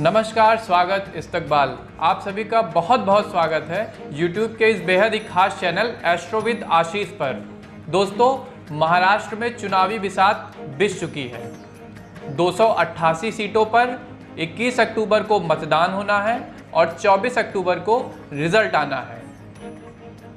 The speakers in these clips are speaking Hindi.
नमस्कार, स्वागत इस्तकबाल। आप सभी का बहुत बहुत स्वागत है YouTube के इस बेहद ही खास चैनल एस्ट्रोविद आशीष पर। दोस्तों, महाराष्ट्र में चुनावी बिसात बिछ चुकी है। 288 सीटों पर 21 अक्टूबर को मतदान होना है और 24 अक्टूबर को रिज़ल्ट आना है।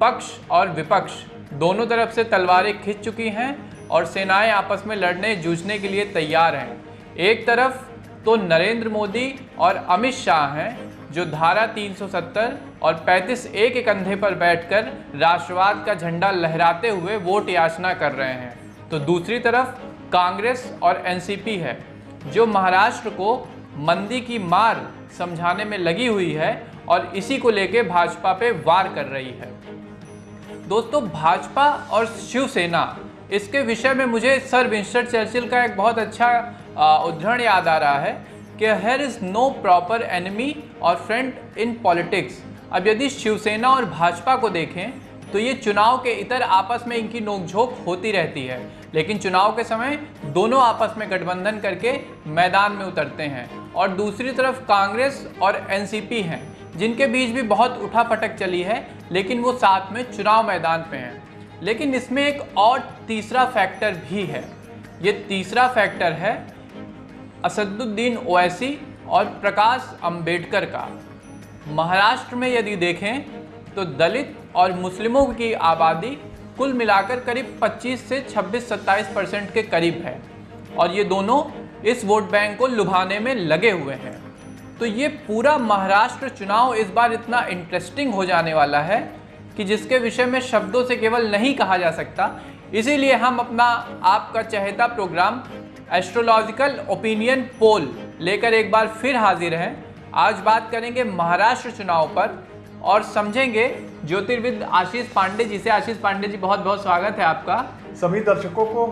पक्ष और विपक्ष दोनों तरफ़ से तलवारें खिंच चुकी हैं और सेनाएँ आपस में लड़ने जूझने के लिए तैयार हैं। एक तरफ़ तो नरेंद्र मोदी और अमित शाह हैं, जो धारा 370 और 35 एक एक कंधे पर बैठकर राष्ट्रवाद का झंडा लहराते हुए वोट याचना कर रहे हैं। तो दूसरी तरफ़, कांग्रेस और एनसीपी है, जो महाराष्ट्र को मंदी की मार समझाने में लगी हुई है और इसी को लेके भाजपा पे वार कर रही है। दोस्तों, भाजपा और शिवसेना, इसके विषय में मुझे सर विंस्टन चर्चिल का एक बहुत अच्छा उदाहरण याद आ रहा है कि here is no proper enemy और फ्रेंड इन पॉलिटिक्स अब यदि शिवसेना और भाजपा को देखें तो ये चुनाव के इतर आपस में इनकी नोकझोंक होती रहती है। लेकिन चुनाव के समय दोनों आपस में गठबंधन करके मैदान में उतरते हैं। और दूसरी तरफ़ कांग्रेस और एनसीपी हैं, जिनके बीच भी बहुत उठा पटक चली है, लेकिन वो साथ में चुनाव मैदान पे हैं। लेकिन इसमें एक और तीसरा फैक्टर भी है। ये तीसरा फैक्टर है असदुद्दीन ओवैसी और प्रकाश अंबेडकर का। महाराष्ट्र में यदि देखें तो दलित और मुस्लिमों की आबादी कुल मिलाकर करीब 25 से 26-27 परसेंट के करीब है और ये दोनों इस वोट बैंक को लुभाने में लगे हुए हैं। तो ये पूरा महाराष्ट्र चुनाव इस बार इतना इंटरेस्टिंग हो जाने वाला है कि जिसके विषय में शब्दों से केवल नहीं कहा जा सकता। इसीलिए हम अपना आपका चहेता प्रोग्राम एस्ट्रोलॉजिकल ओपिनियन पोल लेकर एक बार फिर हाजिर हैं। आज बात करेंगे महाराष्ट्र चुनाव पर और समझेंगे ज्योतिर्विद आशीष पांडे जी से। आशीष पांडे जी बहुत बहुत स्वागत है आपका। सभी दर्शकों को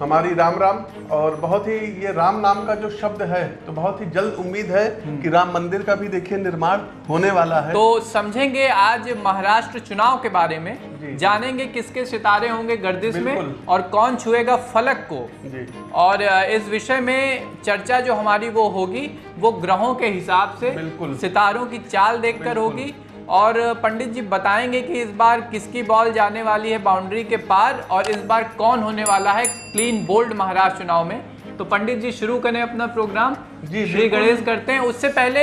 हमारी राम राम और बहुत ही ये राम नाम का जो शब्द है तो बहुत ही जल्द उम्मीद है कि राम मंदिर का भी देखिए निर्माण होने वाला है। तो समझेंगे आज महाराष्ट्र चुनाव के बारे में जानेंगे किसके सितारे होंगे गर्दिश में और कौन छुएगा फलक को। जी। और इस विषय में चर्चा जो हमारी वो होगी वो ग्रहों के हिसाब से सितारों की चाल देखकर होगी। और पंडित जी बताएँगे कि इस बार किसकी बॉल जाने वाली है बाउंड्री के पार और इस बार कौन होने वाला है क्लीन बोल्ड महाराष्ट्र चुनाव में। तो पंडित जी शुरू करें अपना प्रोग्राम। जी श्री गणेश करते हैं। उससे पहले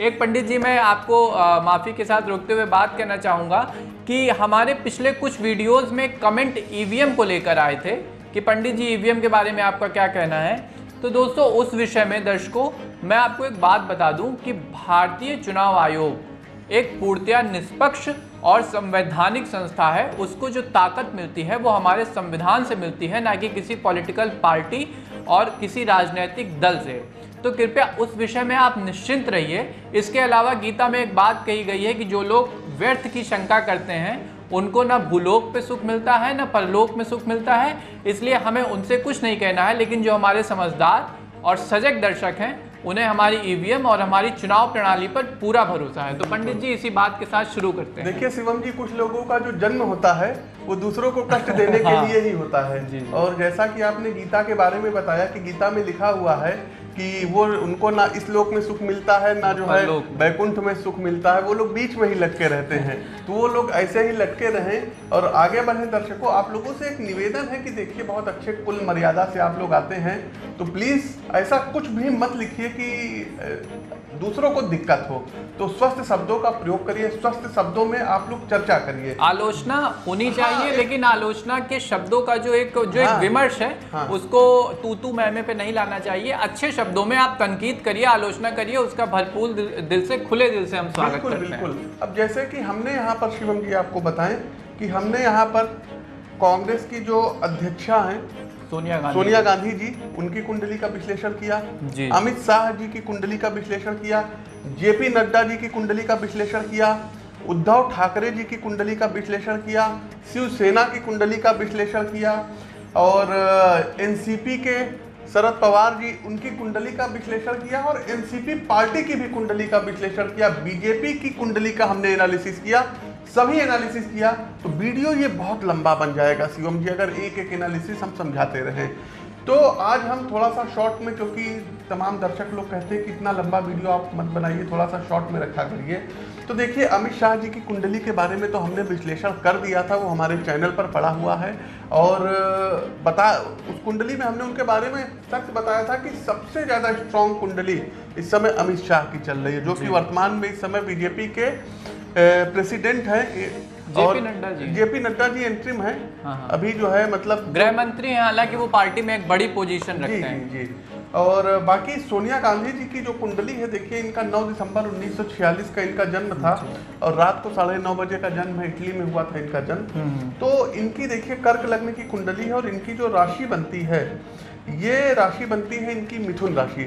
एक पंडित जी मैं आपको माफ़ी के साथ रोकते हुए बात करना चाहूँगा कि हमारे पिछले कुछ वीडियोस में कमेंट ईवीएम को लेकर आए थे कि पंडित जी ईवीएम के बारे में आपका क्या कहना है? तो दोस्तों उस विषय में दर्शकों मैं आपको एक बात बता दूँ कि भारतीय चुनाव आयोग एक पूर्णतया निष्पक्ष और संवैधानिक संस्था है, उसको जो ताकत मिलती है, वो हमारे संविधान से मिलती है, ना कि किसी पॉलिटिकल पार्टी और किसी राजनीतिक दल से। तो कृपया उस विषय में आप निश्चिंत रहिए। इसके अलावा गीता में एक बात कही गई है कि जो लोग व्यर्थ की शंका करते हैं, उनको ना भूलोक पे सुख मिलता है, ना परलोक में सुख मिलता है। इसलिए हमें उनसे कुछ नहीं कहना है, लेकिन जो हमारे समझदार और सजग दर्शक हैं उन्हें हमारी ईवीएम और हमारी चुनाव प्रणाली पर पूरा भरोसा है तो पंडित जी इसी बात के साथ शुरू करते हैं देखिए शिवम जी कुछ लोगों का जो जन्म होता है वो दूसरों को कष्ट देने के हाँ। लिए ही होता है। और जैसा कि आपने गीता के बारे में बताया कि गीता में लिखा हुआ है कि वो उनको ना इस लोक में सुख मिलता है ना जो है बैकुंठ में सुख मिलता है वो लोग बीच में ही लटके रहते हैं। तो वो लोग ऐसे ही लटके रहें और आगे बढ़े। दर्शकों आप लोगों से एक निवेदन है कि देखिए बहुत अच्छे कुल मर्यादा से आप लोग आते हैं। तो प्लीज़ ऐसा कुछ भी मत लिखिए कि दूसरों को दिक्कत हो। तो स्वस्थ शब्दों का प्रयोग करिए स्वस्थ शब्दों में आप लोग चर्चा करिए। आलोचना होनी हाँ, चाहिए लेकिन आलोचना के शब्दों का जो एक जो हाँ, एक विमर्श है हाँ, उसको तू तू मैमे पे नहीं लाना चाहिए। अच्छे शब्दों में आप तनकीद करिए आलोचना करिए उसका भरपूर दिल से खुले दिल से हम स्वागत करते हैं। बिल्कुल। अब जैसे कि हमने यहाँ पर शिवम जी आपको बताएँ कि हमने यहाँ पर कांग्रेस की जो अध्यक्षा हैं सोनिया गांधी। सोनिया गांधी जी उनकी कुंडली का विश्लेषण किया अमित शाह जी की कुंडली का विश्लेषण किया जेपी नड्डा जी की कुंडली का विश्लेषण किया उद्धव ठाकरे जी की कुंडली का विश्लेषण किया शिवसेना की कुंडली का विश्लेषण किया और एनसीपी के शरद पवार जी, उनकी कुंडली का विश्लेषण किया और एनसीपी पार्टी की भी कुंडली का विश्लेषण किया, बीजेपी की कुंडली का हमने एनालिसिस किया, सभी एनालिसिस किया तो वीडियो ये बहुत लंबा बन जाएगा। शिवम जी, अगर एक एक एनालिसिस हम समझाते रहे। तो आज हम थोड़ा सा शॉर्ट में, क्योंकि तमाम दर्शक लोग कहते हैं कि इतना लंबा वीडियो आप मत बनाइए, थोड़ा सा शॉर्ट में रखा करिए। तो देखिए अमित शाह जी की कुंडली के बारे में तो हमने विश्लेषण कर दिया था वो हमारे चैनल पर पड़ा हुआ है। और बता उस कुंडली में हमने उनके बारे में सच बताया था कि सबसे ज़्यादा स्ट्रॉन्ग कुंडली इस समय अमित शाह की चल रही है जो कि वर्तमान में इस समय बीजेपी के प्रेसिडेंट है। JP Nadda ji. JP Nadda ji interim है। हाँ, हाँ। अभी जो है मतलब गृह मंत्री हैं हालाँकि वो पार्टी में एक बड़ी पोजीशन रखते हैं। जी जी। और बाकी सोनिया गांधी जी की जो कुंडली है देखिए इनका 9 दिसंबर 1946 का इनका जन्म था और रात को साढ़े नौ बजे का जन्म है इटली में हुआ था इनका जन्म। हम्म। तो इनकी देखिए कर्क लगने की कुंडली है और इनकी जो राशि बनती है ये राशि बनती है इनकी मिथुन राशि।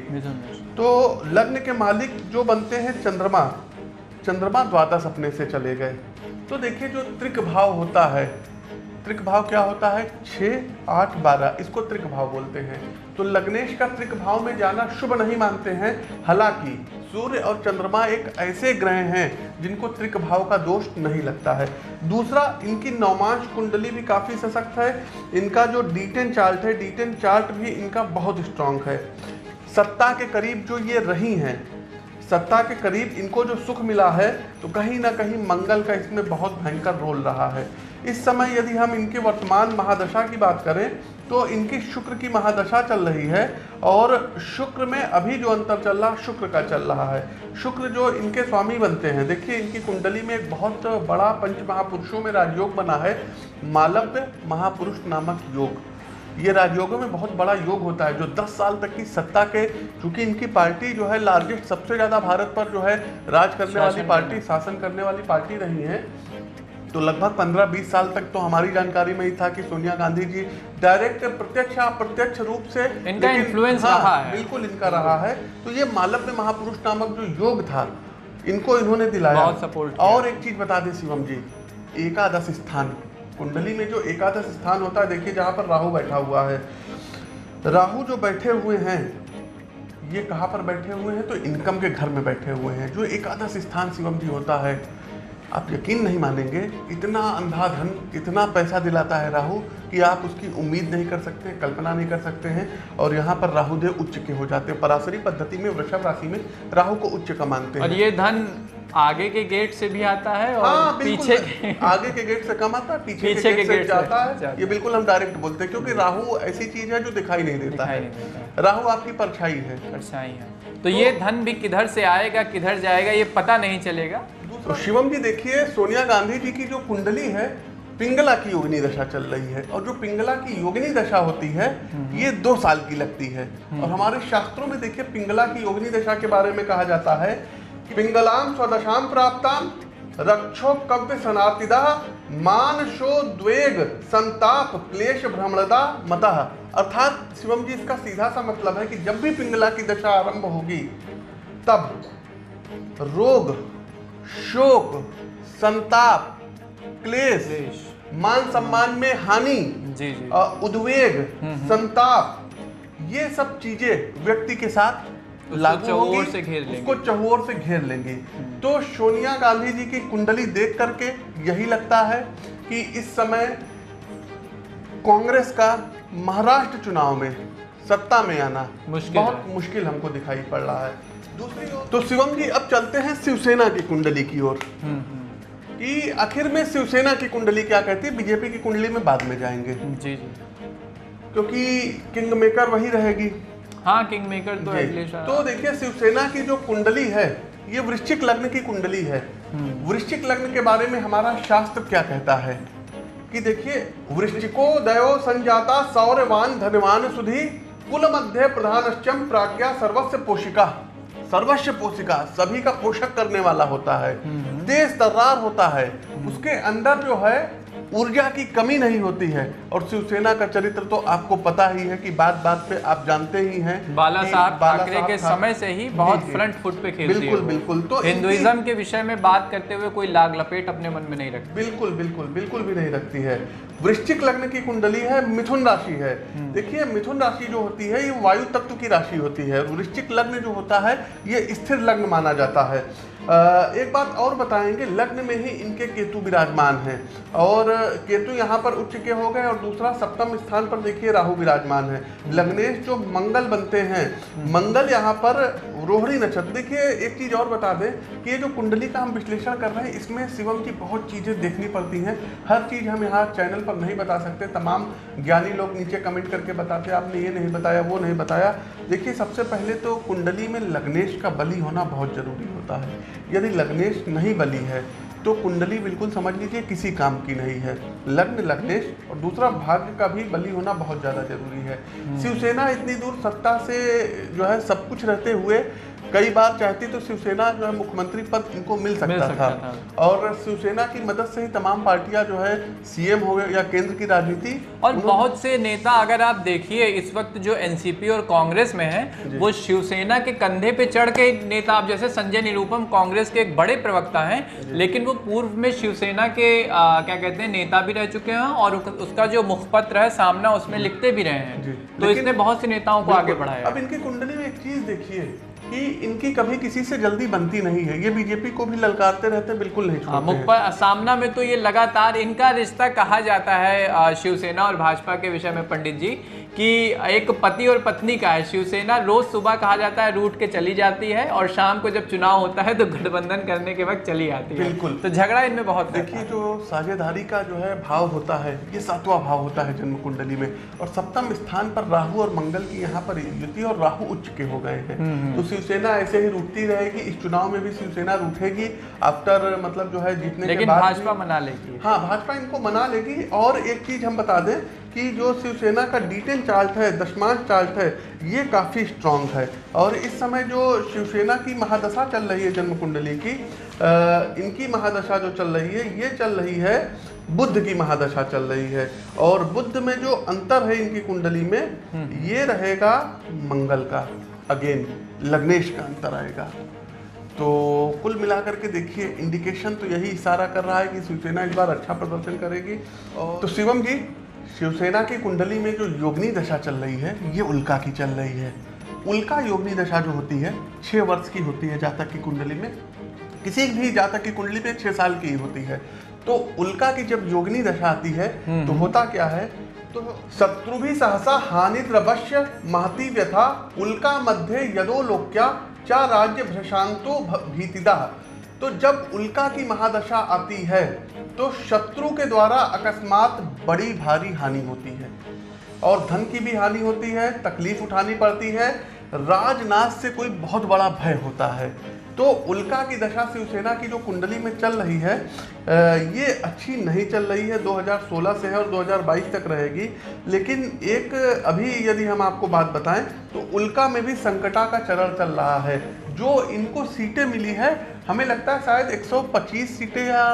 तो लग्न के मालिक जो बनते हैं चंद्रमा चंद्रमा द्वादश अपने से चले गए। तो देखिए जो त्रिक भाव होता है त्रिक भाव क्या होता है? छ आठ बारह इसको त्रिक भाव बोलते हैं। तो लग्नेश का त्रिक भाव में जाना शुभ नहीं मानते हैं। हालाँकि, सूर्य और चंद्रमा एक ऐसे ग्रह हैं जिनको त्रिक भाव का दोष नहीं लगता है। दूसरा, इनकी नौमांश कुंडली भी काफ़ी सशक्त है। इनका जो डीटेन चार्ट है डीटेन चार्ट भी इनका बहुत स्ट्रांग है। सत्ता के करीब जो ये रही हैं सत्ता के करीब इनको जो सुख मिला है तो कहीं ना कहीं मंगल का इसमें बहुत भयंकर रोल रहा है। इस समय यदि हम इनके वर्तमान महादशा की बात करें तो इनकी शुक्र की महादशा चल रही है और शुक्र में अभी जो अंतर चल रहा, शुक्र का चल रहा है। शुक्र जो इनके स्वामी बनते हैं, देखिए इनकी कुंडली में एक बहुत बड़ा पंच महापुरुषों में राजयोग बना है, मालव्य महापुरुष नामक योग। ये राजयोगों में बहुत बड़ा योग होता है जो 10 साल तक की सत्ता के चूँकि इनकी पार्टी जो है लार्जेस्ट सबसे ज़्यादा भारत पर जो है राज करने वाली पार्टी शासन करने वाली पार्टी रही है। तो लगभग 15-20 साल तक तो हमारी जानकारी में ही था कि सोनिया गांधी जी डायरेक्ट प्रत्यक्ष अप्रत्यक्ष रूप से इनका इन्फ्लुएंस हाँ, रहा है। बिल्कुल इनका रहा है। तो ये मालव्य महापुरुष नामक जो योग था इनको इन्होंने दिलाया। और एक चीज़ बता दें शिवम जी एकादश स्थान। कुंडली में जो एकादश स्थान होता है, देखिए जहाँ पर राहु बैठा हुआ है। राहु जो बैठे हुए हैं, ये कहाँ पर बैठे हुए हैं? तो इनकम के घर में बैठे हुए हैं, जो एकादश स्थान शिवम जी होता है। आप यकीन नहीं मानेंगे इतना अंधाधन इतना पैसा दिलाता है राहु कि आप उसकी उम्मीद नहीं कर सकते कल्पना नहीं कर सकते हैं। और यहाँ पर राहुदेव उच्च के हो जाते हैं। पराशरी पद्धति में वृषभ राशि में राहु को उच्च का मानते हैं। और ये धन आगे के गेट से भी आता है और हाँ, पीछे के आगे के गेट से कम आता है पीछे, पीछे के, गेट, के गेट से जाता है। ये बिल्कुल हम डायरेक्ट बोलते हैं क्योंकि राहु ऐसी चीज़ है जो दिखाई नहीं देता है। राहु आपकी परछाई है। परछाई है। तो ये धन भी किधर से आएगा किधर जाएगा ये पता नहीं चलेगा। तो शिवम जी देखिए सोनिया गांधी जी की जो कुंडली है पिंगला की योगिनी दशा चल रही है और जो पिंगला की योगिनी दशा होती है हम्म। ये दो साल की लगती है हम्म। और हमारे शास्त्रों में देखिए पिंगला की योगिनी दशा के बारे में कहा जाता है कि पिंगलाम स्वदशाम प्राप्ताम रक्षो कव्य सनातिदा मानशो द्वेग संताप क्लेश भ्रमणदा मतः अर्थात शिवम जी इसका सीधा सा मतलब है कि जब भी पिंगला की दशा आरंभ होगी तब रोग शोक संताप क्लेश मान सम्मान में हानि जी जी। उद्वेग हम्म, हम्म। संताप ये सब चीज़ें व्यक्ति के साथ लागू से घेर लेंगे। उसको चहोर से घेर लेंगे। तो सोनिया गांधी जी की कुंडली देख करके यही लगता है कि इस समय कांग्रेस का महाराष्ट्र चुनाव में सत्ता में आना मुश्किल बहुत मुश्किल हमको दिखाई पड़ रहा है। तो शिवम जी अब चलते हैं शिवसेना की कुंडली की ओर। हम्म, हम्म। कि आखिर में शिवसेना की कुंडली क्या कहती है? बीजेपी की कुंडली में बाद में जाएँगे। जी जी। क्योंकि किंग मेकर वही रहेगी। हाँ किंग मेकर तो तो देखिए शिवसेना की जो कुंडली है ये वृश्चिक लग्न की कुंडली है। हम्म। वृश्चिक लग्न के बारे में हमारा शास्त्र क्या कहता है? कि देखिए वृश्चिको दयो संजाता सौर्यवान धनवान सुधी कुल मध्य प्रधानश्चम प्राज्ञा सर्वस्व पोषिका। सर्वस्व पोषिका सभी का पोषक करने वाला होता है। तेज तर्रार होता है। उसके अंदर जो है ऊर्जा की कमी नहीं होती है और शिवसेना का चरित्र तो आपको पता ही है कि बात बात पे आप जानते ही हैं बाला साहब ठाकरे के समय से ही बहुत फ्रंट फुट पे खेलती बिल्कुल बिल्कुल। तो हिंदुइज्म के विषय में बात करते हुए कोई लाग लपेट अपने मन में नहीं रखती। बिल्कुल बिल्कुल बिल्कुल भी नहीं रखती है। वृश्चिक लग्न की कुंडली है मिथुन राशि है। हम्म। देखिए मिथुन राशि जो होती है ये वायु तत्व की राशि होती है। वृश्चिक लग्न जो होता है ये स्थिर लग्न माना जाता है। एक बात और बताएँगे, लग्न में ही इनके केतु विराजमान हैं। और केतु यहाँ पर उच्च के हो गए और दूसरा सप्तम स्थान पर देखिए, राहु विराजमान है। लग्नेश जो मंगल बनते हैं, मंगल यहाँ पर रोहिणी नक्षत्र। देखिए, एक चीज़ और बता दें कि ये जो कुंडली का हम विश्लेषण कर रहे हैं, इसमें शिवम की बहुत चीज़ें देखनी पड़ती हैं। हर चीज़ हम यहाँ चैनल पर नहीं बता सकते, तमाम ज्ञानी लोग नीचे कमेंट करके बताते आपने ये नहीं बताया, वो नहीं बताया। देखिए, सबसे पहले तो कुंडली में लग्नेश का बलि होना बहुत ज़रूरी होता है। यदि लग्नेश नहीं बली है तो कुंडली बिल्कुल समझ लीजिए किसी काम की नहीं है लग्न लग्नेश और दूसरा भाग्य का भी बली होना बहुत ज़्यादा ज़रूरी है हम्म। शिवसेना इतनी दूर सत्ता से जो है सब कुछ रहते हुए कई बार चाहती तो शिवसेना जो है मुख्यमंत्री पद इनको मिल सकता, मिल सकता था।, था। और शिवसेना की मदद से ही तमाम पार्टियाँ जो है सीएम हो गए या केंद्र की राजनीति और बहुत से नेता अगर आप देखिए इस वक्त जो एनसीपी और कांग्रेस में है वो शिवसेना के कंधे पे चढ़ के नेता आप जैसे संजय निरूपम कांग्रेस के एक बड़े प्रवक्ता हैं लेकिन वो पूर्व में शिवसेना के आ, क्या कहते हैं नेता भी रह चुके हैं और उसका जो मुखपत्र है सामना उसमें लिखते भी रहे हैं। तो इसने बहुत से नेताओं को आगे बढ़ाया अब इनकी कुंडली में एक चीज़ देखिए कि इनकी कभी किसी से जल्दी बनती नहीं है। ये बीजेपी को भी ललकारते रहते बिल्कुल नहीं हाँ, सामना में तो ये लगातार इनका रिश्ता कहा जाता है शिवसेना और भाजपा के विषय में पंडित जी कि एक पति और पत्नी का है। शिवसेना रोज सुबह कहा जाता है रूट के चली जाती है और शाम को जब चुनाव होता है तो गठबंधन करने के वक्त चली आती है। बिल्कुल। तो झगड़ा इनमें बहुत देखिए जो साझेदारी का जो है भाव होता है ये सातवां भाव होता है जन्म कुंडली में। और सप्तम स्थान पर राहु और मंगल की यहाँ पर युति और राहु उच्च के हो गए हैं। हम्म, हम्म। तो शिवसेना ऐसे ही रूटती रहेगी इस चुनाव में भी शिवसेना रूठेगी आफ्टर मतलब जो है जीतने के बाद भाजपा मना लेगी। हाँ भाजपा इनको मना लेगी। और एक चीज़ हम बता दें कि जो शिवसेना का डिटेन चार्ट है दशमान चार्ट है ये काफ़ी स्ट्रांग है। और इस समय जो शिवसेना की महादशा चल रही है जन्म कुंडली की आ, इनकी महादशा जो चल रही है ये चल रही है बुद्ध की महादशा चल रही है। और बुद्ध में जो अंतर है इनकी कुंडली में हम्म। ये रहेगा मंगल का। अगेन लग्नेश का अंतर आएगा। तो कुल मिलाकर के देखिए इंडिकेशन तो यही इशारा कर रहा है कि शिवसेना इस बार अच्छा प्रदर्शन करेगी। और तो शिवम जी शिवसेना की कुंडली में जो योगनी दशा चल रही है ये उल्का की चल रही है। उल्का योगनी दशा जो होती है छः वर्ष की होती है जातक की कुंडली में। किसी भी जातक की कुंडली में छः साल की ही होती है। तो उल्का की जब योगनी दशा आती है तो हम्म। होता क्या है तो शत्रु भी सहसा हानि द्रवश्य महती व्यथा उल्का मध्य यदो लोक्या चा राज्य भ्रशांतो भीतिदा। तो जब उल्का की महादशा आती है तो शत्रु के द्वारा अकस्मात बड़ी भारी हानि होती है। और धन की भी हानि होती है, तकलीफ़ उठानी पड़ती है। राजनाथ से कोई बहुत बड़ा भय होता है। तो उल्का की दशा शिवसेना की जो कुंडली में चल रही है ये अच्छी नहीं चल रही है। 2016 से है और 2022 तक रहेगी। लेकिन एक अभी यदि हम आपको बात बताएँ तो उल्का में भी संकटा का चरण चल रहा है। जो इनको सीटें मिली है हमें लगता है शायद 125 सीटें या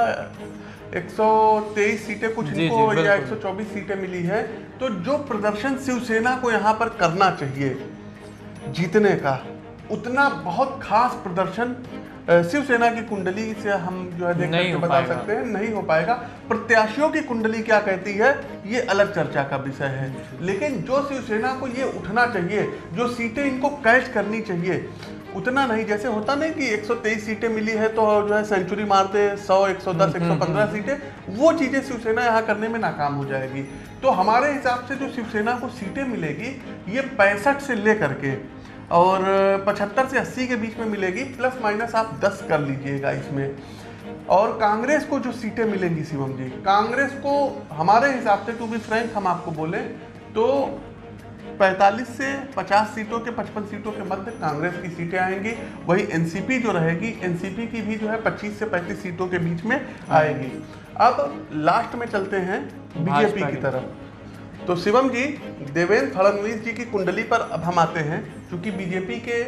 123 सीटें कुछ जी, इनको जी, या 124 सीटें मिली है तो जो प्रदर्शन शिवसेना को यहाँ पर करना चाहिए जीतने का। उतना बहुत खास प्रदर्शन शिवसेना की कुंडली से हम जो है देख करके बता सकते हैं नहीं हो पाएगा। प्रत्याशियों की कुंडली क्या कहती है ये अलग चर्चा का विषय है। लेकिन जो शिवसेना को ये उठना चाहिए जो सीटें इनको कैच करनी चाहिए उतना नहीं। जैसे होता नहीं कि 123 सीटें मिली है तो जो है सेंचुरी मारते 100 110 115 सीटें वो चीज़ें शिवसेना यहाँ करने में नाकाम हो जाएगी। तो हमारे हिसाब से जो शिवसेना को सीटें मिलेगी ये पैंसठ से लेकर के और पचहत्तर से अस्सी के बीच में मिलेगी प्लस माइनस आप दस कर लीजिएगा इसमें। और कांग्रेस को जो सीटें मिलेंगी शिवम जी कांग्रेस को हमारे हिसाब से टू बी फ्रेंक हम आपको बोले तो 45 से 50 सीटों के 55 सीटों के मध्य कांग्रेस की सीटें आएँगी। वही एनसीपी जो रहेगी एनसीपी की भी जो है 25 से 35 सीटों के बीच में आएगी। अब लास्ट में चलते हैं बीजेपी की। तरफ़। तो शिवम जी, देवेंद्र फडणवीस जी की कुंडली पर अब हम आते हैं क्योंकि बीजेपी के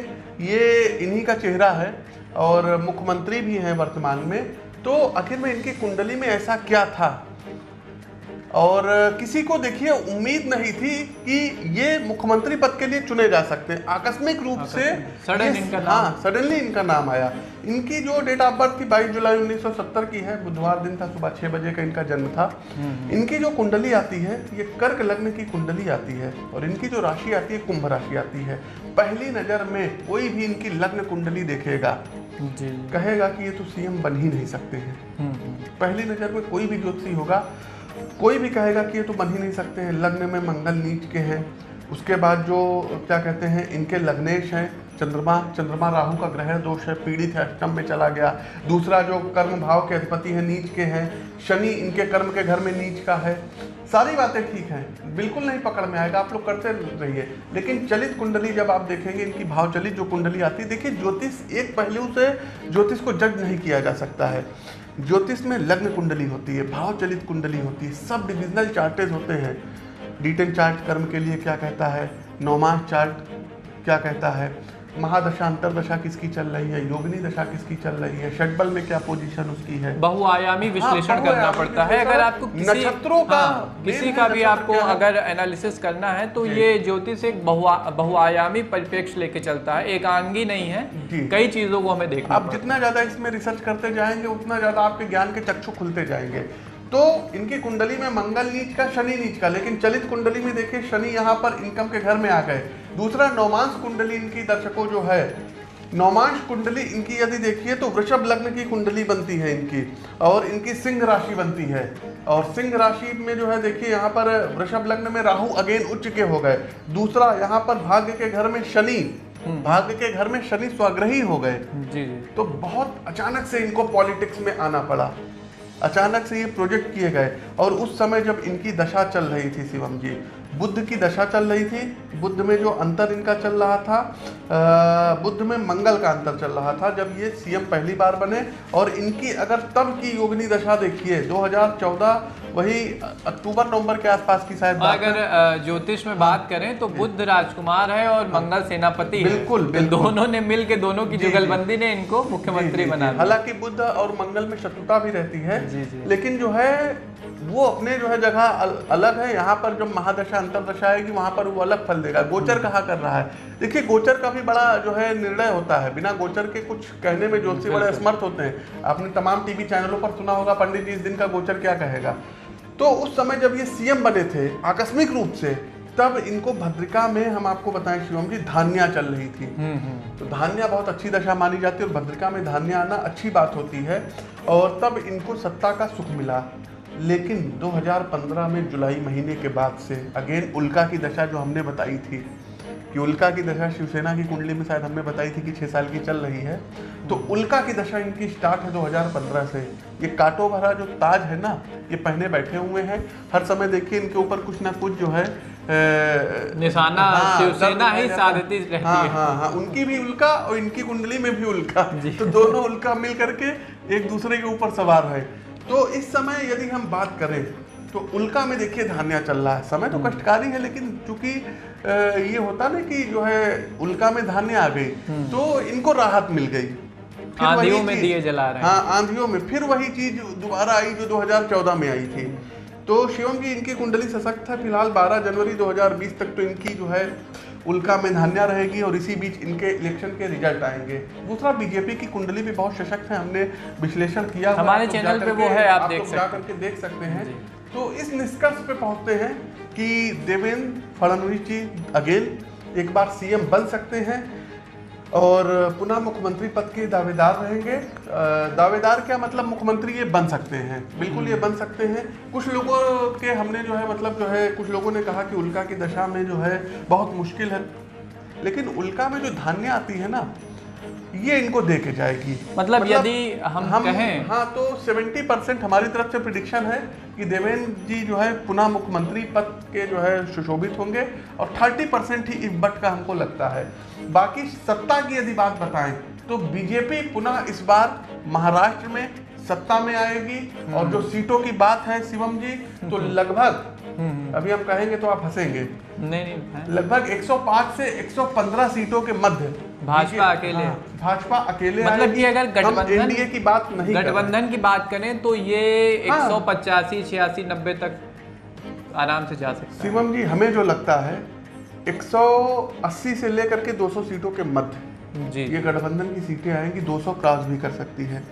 ये इन्हीं का चेहरा है और मुख्यमंत्री भी हैं वर्तमान में तो आखिर में इनकी कुंडली में ऐसा क्या था? और किसी को देखिए उम्मीद नहीं थी कि ये मुख्यमंत्री पद के लिए चुने जा सकते हैं। आकस्मिक रूप से सडन इनका नाम। हाँ सडनली इनका नाम आया। इनकी जो डेट ऑफ़ बर्थ थी 22 जुलाई 1970 की है बुधवार दिन था सुबह छह बजे का इनका जन्म था। हम्म, हम्म। इनकी जो कुंडली आती है ये कर्क लग्न की कुंडली आती है और इनकी जो राशि आती है कुंभ राशि आती है। पहली नज़र में कोई भी इनकी लग्न कुंडली देखेगा जी। कहेगा कि ये तो सीएम बन ही नहीं सकते हैं। हम्म। पहली नज़र में कोई भी ज्योतिषी होगा कोई भी कहेगा कि ये तो बन ही नहीं सकते हैं, लग्न में मंगल नीच के हैं। उसके बाद जो, क्या कहते हैं, इनके लग्नेश हैं, चंद्रमा चंद्रमा राहु का ग्रह दोष है, पीड़ित है, अष्टम में चला गया। दूसरा जो कर्म भाव के अधिपति है, नीच के हैं, शनि इनके कर्म के घर में नीच का है। सारी बातें ठीक हैं, बिल्कुल नहीं पकड़ में आएगा, आप लोग करते रहिए। लेकिन चलित कुंडली जब आप देखेंगे, इनकी भाव चलित जो कुंडली आती है देखिए, ज्योतिष एक पहलू से ज्योतिष को जज नहीं किया जा सकता है। ज्योतिष में लग्न कुंडली होती है भाव चलित कुंडली होती है, सब डिविजनल चार्टेज होते हैं। डिटेन चार्ट कर्म के लिए क्या कहता है? नौमास चार्ट क्या कहता है? महादशा अंतरदशा किसकी चल रही है? योगिनी दशा किसकी चल रही है? षटबल में क्या पोजीशन उसकी है? बहुआयामी विश्लेषण हाँ, विश्लेषण करना पड़ता है। अगर आपको किसी नक्षत्रों का हाँ, किसी का भी आपको अगर एनालिसिस करना है तो ये ज्योतिष एक बहुआयामी परिप्रेक्ष्य लेके चलता है। एक आंगी नहीं है। कई चीज़ों को हमें देखना आप जितना ज़्यादा इसमें रिसर्च करते जाएँगे उतना ज़्यादा आपके ज्ञान के चक्षु खुलते जाएँगे। तो इनकी कुंडली में मंगल नीच का शनि नीच का। लेकिन चलित कुंडली में देखिए शनि यहाँ पर इनकम के घर में आ गए। दूसरा नौमांश कुंडली इनकी दर्शकों जो है नौमांश कुंडली इनकी यदि देखिए तो वृषभ लग्न की कुंडली बनती है इनकी और इनकी सिंह राशि बनती है। और सिंह राशि में जो है देखिए यहाँ पर वृषभ लग्न में राहु अगेन उच्च के हो गए। दूसरा यहाँ पर भाग्य के घर में शनि हम्म। भाग्य के घर में शनि स्वाग्रही हो गए। जी जी। तो बहुत अचानक से इनको पॉलिटिक्स में आना पड़ा। अचानक से ये प्रोजेक्ट किए गए और उस समय जब इनकी दशा चल रही थी शिवम जी बुद्ध की दशा चल रही थी। बुद्ध में जो अंतर इनका चल रहा था बुद्ध में मंगल का अंतर चल रहा था जब ये सीएम पहली बार बने। और इनकी अगर तब की योगनी दशा देखिए 2014 वही अक्टूबर नवंबर के आसपास की शायद अगर ज्योतिष में बात करें तो बुद्ध राजकुमार है और हाँ। मंगल सेनापति बिल्कुल, बिल्कुल। दोनों ने मिल के दोनों की जुगलबंदी ने इनको मुख्यमंत्री बना हालाँकि बुद्ध और मंगल में शत्रुता भी रहती है लेकिन जो है वो अपने जो है जगह अलग है। यहाँ पर जब महादशा अंतरदशा आएगी वहाँ पर वो अलग फल देगा। गोचर कहा कर रहा है? देखिए गोचर का भी बड़ा जो है निर्णय होता है। बिना गोचर के कुछ कहने में ज्योतिषी बड़े असमर्थ होते हैं। आपने तमाम टीवी चैनलों पर सुना होगा पंडित जी इस दिन का गोचर क्या कहेगा। तो उस समय जब ये सीएम बने थे आकस्मिक रूप से तब इनको भद्रिका में हम आपको बताएँ शिवम जी धान्या चल रही थी। हम्म, हम्म। तो धान्या बहुत अच्छी दशा मानी जाती है और भद्रिका में धान्या आना अच्छी बात होती है। और तब इनको सत्ता का सुख मिला। लेकिन 2015 में जुलाई महीने के बाद से अगेन उल्का की दशा जो हमने बताई थी कि उल्का की दशा शिवसेना की कुंडली में शायद हमने बताई थी कि छः साल की चल रही है तो उल्का की दशा इनकी स्टार्ट है 2015 से। ये काटो भरा जो ताज है ना ये पहने बैठे हुए हैं। हर समय देखिए इनके ऊपर कुछ ना कुछ जो है निशाना हाँ, शिवसेना ही साधती रहती हाँ, है। हाँ हाँ उनकी भी उल्का और इनकी कुंडली में भी उल्का। तो दोनों उल्का मिल करके एक दूसरे के ऊपर सवार है। तो इस समय यदि हम बात करें तो उल्का में देखिए धान्या चल रहा है। समय तो हम्म। कष्टकारी है लेकिन चूँकि ये होता ना कि जो है उल्का में धान्य आ गई हम्म। तो इनको राहत मिल गई। आंधियों में दिए जला रहे हाँ। आंधियों में। फिर वही चीज़ दोबारा आई जो 2014 में आई थी। तो शिवम जी इनकी कुंडली सशक्त है फ़िलहाल 12 जनवरी 2020 तक तो इनकी जो है उल्का में धान्या रहेगी और इसी बीच इनके इलेक्शन के रिज़ल्ट आएँगे। दूसरा बीजेपी की कुंडली भी बहुत सशक्त है हमने विश्लेषण किया हमारे चैनल पे वो है आप देख सकते करके देख सकते हैं। तो इस निष्कर्ष पे पहुँचते हैं कि देवेंद्र फडणवीस जी अगेन एक बार सीएम बन सकते हैं। और पुनः मुख्यमंत्री पद के दावेदार रहेंगे। दावेदार क्या मतलब मुख्यमंत्री ये बन सकते हैं? बिल्कुल ये बन सकते हैं। कुछ लोगों के हमने जो है मतलब जो है, कुछ लोगों ने कहा कि उल्का की दशा में जो है, बहुत मुश्किल है। लेकिन उल्का में जो धान्य आती है ना ये इनको दे के जाएगी। मतलब, मतलब यदि हम, हम कहें हाँ तो 70 परसेंट हमारी तरफ़ से प्रिडिक्शन है कि देवेंद्र जी जो है पुनः मुख्यमंत्री पद के जो है सुशोभित होंगे और 30 परसेंट ही इस बट का हमको लगता है। बाकी सत्ता की यदि बात बताएँ तो बीजेपी पुनः इस बार महाराष्ट्र में सत्ता में आएगी और जो सीटों की बात है शिवम जी तो लगभग अभी हम कहेंगे तो आप हंसेंगे नहीं नहीं लगभग 105 से 115 सीटों के मध्य। भाजपा अकेले हाँ, भाजपा अकेले मतलब कि अगर गठबंधन एनडीए की बात नहीं गठबंधन की बात करें तो ये हाँ। एक सौ पचासी छियासी नब्बे तक आराम से जा सकते शिवम जी हमें जो लगता है 180 से लेकर के 200 सीटों के मध्य जी। ये गठबंधन की सीटें आएँगी 200 क्रॉस भी कर सकती है।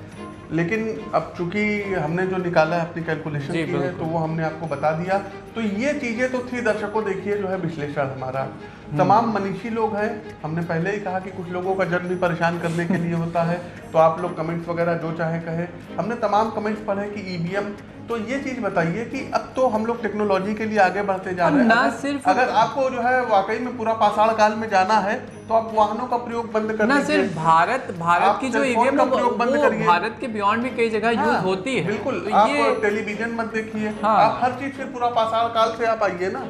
लेकिन अब चूँकि हमने जो निकाला है अपनी कैलकुलेशन की है तो वो हमने आपको बता दिया। तो ये चीज़ें तो थी दर्शकों देखिए जो है विश्लेषण हमारा। हम्म। तमाम मनीषी लोग हैं। हमने पहले ही कहा कि कुछ लोगों का जन्म भी परेशान करने के लिए होता है। तो आप लोग कमेंट्स वगैरह जो चाहे कहे। हमने तमाम कमेंट्स पढ़े कि ईवीएम तो ये चीज़ बताइए कि अब तो हम लोग टेक्नोलॉजी के लिए आगे बढ़ते जा रहे हैं। ना सिर्फ़ अगर आपको जो है वाकई में पूरा पाषाण काल में जाना है तो आप वाहनों का प्रयोग बंद कर ना सिर्फ़ भारत भारत की जो ईवीएम का प्रयोग बंद करिए। भारत के बियॉन्ड भी कई जगह यूज़ हाँ, होती है। बिल्कुल। तो आप टेलीविज़न मत देखिए। हाँ। आप हर चीज़ फिर पूरा पाषाण काल से आप आइए ना।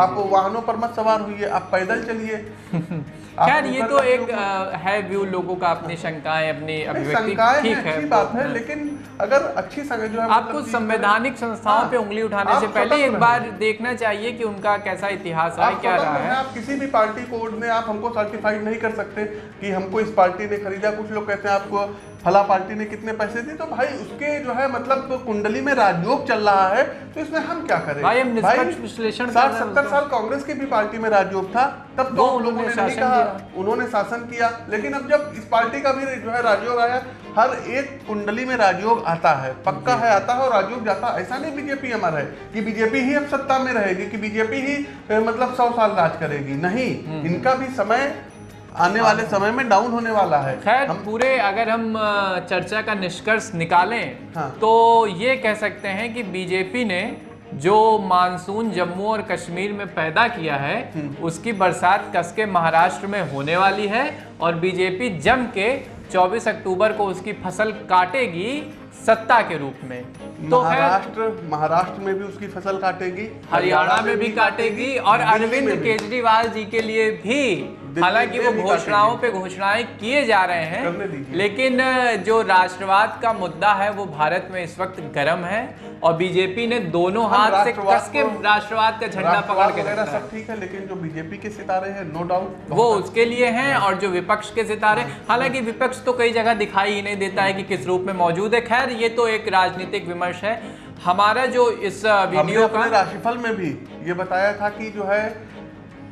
आप वाहनों पर मत सवार हुई आप पैदल चलिए। खैर ये तो एक है व्यू लोगों का अपनी शंकाएँ अपनी अभिव्यक्ति। ठीक है बात है। लेकिन अगर अच्छी संगत जो है मतलब आपको संवैधानिक संस्थाओं हाँ। पे उंगली उठाने से पहले एक बार देखना चाहिए कि उनका कैसा इतिहास है क्या रहा है। आप किसी भी पार्टी कोड में आप हमको सर्टिफाइड नहीं कर सकते कि हमको इस पार्टी ने खरीदा। कुछ लोग कहते हैं आपको फला पार्टी ने कितने पैसे दिए। तो भाई उसके जो है मतलब तो कुंडली में राजयोग चल रहा है तो इसमें हम क्या करें? भाई हम निष्पक्ष विश्लेषण साठ सत्तर साल कांग्रेस की भी पार्टी में राजयोग था तब तो लोगों ने नहीं कहा उन्होंने शासन किया। लेकिन अब जब इस पार्टी का भी जो है राजयोग आया हर एक कुंडली में राजयोग आता है पक्का है आता है और राजयोग जाता है ऐसा नहीं बीजेपी हमारा है कि बीजेपी ही अब सत्ता में रहेगी कि बीजेपी ही मतलब सौ साल राज करेगी नहीं हम्म। इनका भी समय आने वाले समय में डाउन होने वाला है खैर हम पूरे अगर हम चर्चा का निष्कर्ष निकालें हाँ। तो ये कह सकते हैं कि बीजेपी ने जो मानसून जम्मू और कश्मीर में पैदा किया है हम्म। उसकी बरसात कसके महाराष्ट्र में होने वाली है और बीजेपी जम के 24 अक्टूबर को उसकी फ़सल काटेगी सत्ता के रूप में। तो महाराष्ट्र महाराष्ट्र में भी उसकी फ़सल काटेगी। हरियाणा में भी काटेगी और अरविंद केजरीवाल जी के लिए भी। हालाँकि वो घोषणाओं पे घोषणाएँ किए जा रहे हैं। लेकिन जो राष्ट्रवाद का मुद्दा है वो भारत में इस वक्त गर्म है और बीजेपी ने दोनों हाथ से कस के राष्ट्रवाद का झंडा पकड़ के रखा सब ठीक है लेकिन जो बीजेपी के सितारे हैं नो डाउट वो उसके लिए हैं और जो विपक्ष के सितारे हालाँकि विपक्ष तो कई जगह दिखाई ही नहीं देता है कि किस रूप में मौजूद है। खैर ये तो एक राजनीतिक विमर्श है। हमारा जो इस वीडियो का राशिफल में भी ये बताया था कि जो है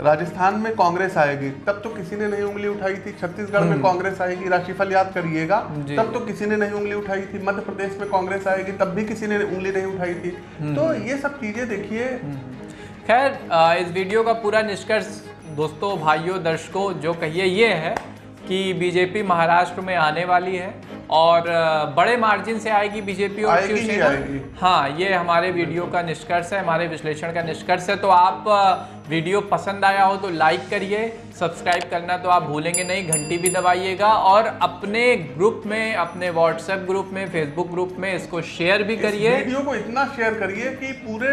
राजस्थान में कांग्रेस आएगी। तब तो किसी ने नहीं उंगली उठाई थी। छत्तीसगढ़ में हम्म। कांग्रेस आएगी। राशिफल याद करिएगा। तब तो किसी ने नहीं उंगली उठाई थी। मध्य प्रदेश में कांग्रेस आएगी तब भी किसी ने उंगली नहीं उठाई थी। हम्म। तो ये सब चीज़ें देखिए। हम्म। खैर इस वीडियो का पूरा निष्कर्ष दोस्तों भाइयों दर्शकों जो कहिए ये है कि बीजेपी महाराष्ट्र में आने वाली है। और बड़े मार्जिन से आएगी बीजेपी और शिवसेना हाँ ये हमारे वीडियो का निष्कर्ष है हमारे विश्लेषण का निष्कर्ष है। तो आप वीडियो पसंद आया हो तो लाइक करिए सब्सक्राइब करना तो आप भूलेंगे नहीं घंटी भी दबाइएगा और अपने ग्रुप में अपने व्हाट्सएप ग्रुप में फेसबुक ग्रुप में इसको शेयर भी करिए। वीडियो को इतना शेयर करिए कि पूरे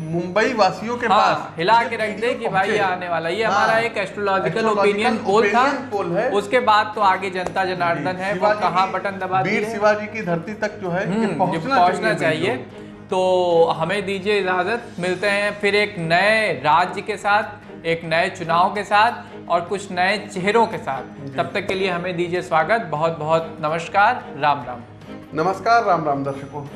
मुंबई वासियों के हाँ, पास हिला के रख दे कि भाई ये आने वाला ये हाँ, हमारा एक एस्ट्रोलॉजिकल ओपिनियन पोल था। पोल है। उसके बाद तो आगे जनता जनार्दन है। वो कहाँ बटन दबा वीर शिवाजी की धरती तक जो है हम्म, पहुँचना चाहिए तो हमें दीजिए इजाज़त। मिलते हैं फिर एक नए राज्य के साथ। एक नए चुनाव के साथ और कुछ नए चेहरों के साथ। तब तक के लिए हमें दीजिए स्वागत। बहुत बहुत नमस्कार। राम राम। नमस्कार राम राम दर्शकों।